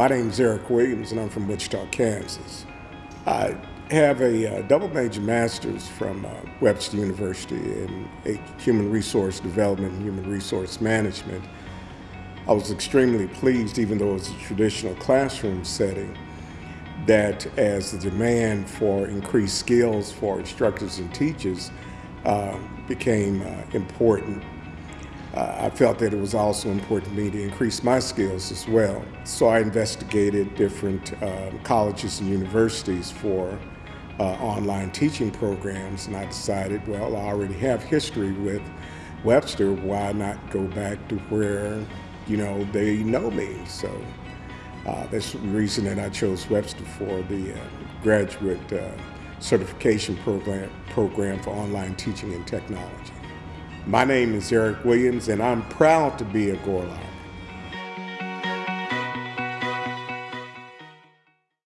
My name is Eric Williams, and I'm from Wichita, Kansas. I have a uh, double major master's from uh, Webster University in Human Resource Development and Human Resource Management. I was extremely pleased, even though it was a traditional classroom setting, that as the demand for increased skills for instructors and teachers uh, became uh, important uh, I felt that it was also important to me to increase my skills as well. So I investigated different uh, colleges and universities for uh, online teaching programs, and I decided, well, I already have history with Webster, why not go back to where, you know, they know me. So uh, that's the reason that I chose Webster for the uh, graduate uh, certification program, program for online teaching and technology. My name is Eric Williams, and I'm proud to be a Gorlok.